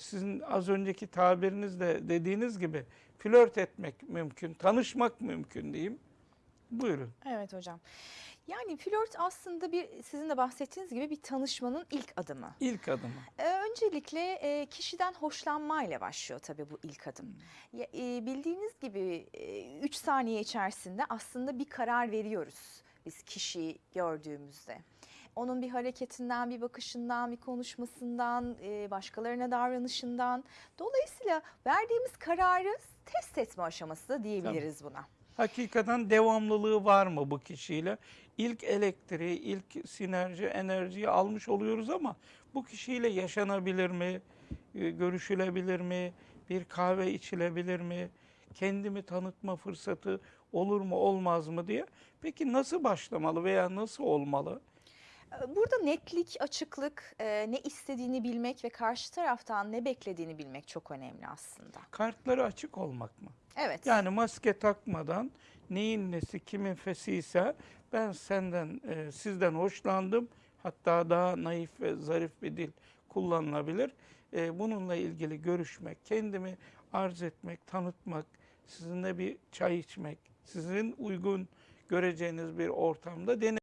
sizin az önceki tabirinizle dediğiniz gibi flört etmek mümkün, tanışmak mümkün diyeyim. Buyurun. Evet hocam. Yani flört aslında bir sizin de bahsettiğiniz gibi bir tanışmanın ilk adımı. İlk adımı. Ee, öncelikle e, kişiden hoşlanmayla başlıyor tabii bu ilk adım. Ya, e, bildiğiniz gibi 3 saniye içerisinde aslında bir karar veriyoruz biz kişiyi gördüğümüzde. Onun bir hareketinden, bir bakışından, bir konuşmasından, e, başkalarına davranışından. Dolayısıyla verdiğimiz kararı test etme aşaması da diyebiliriz buna. Hakikaten devamlılığı var mı bu kişiyle? İlk elektriği, ilk sinerji, enerjiyi almış oluyoruz ama bu kişiyle yaşanabilir mi? E, Görüşülebilir mi? Bir kahve içilebilir mi? Kendimi tanıtma fırsatı olur mu, olmaz mı diye. Peki nasıl başlamalı veya nasıl olmalı? Burada netlik, açıklık, e, ne istediğini bilmek ve karşı taraftan ne beklediğini bilmek çok önemli aslında. Kartları açık olmak mı? Evet. Yani maske takmadan neyin nesi kimin fesiyse ben senden e, sizden hoşlandım. Hatta daha naif ve zarif bir dil kullanılabilir. E, bununla ilgili görüşmek, kendimi arz etmek, tanıtmak, sizinle bir çay içmek, sizin uygun göreceğiniz bir ortamda deneyim.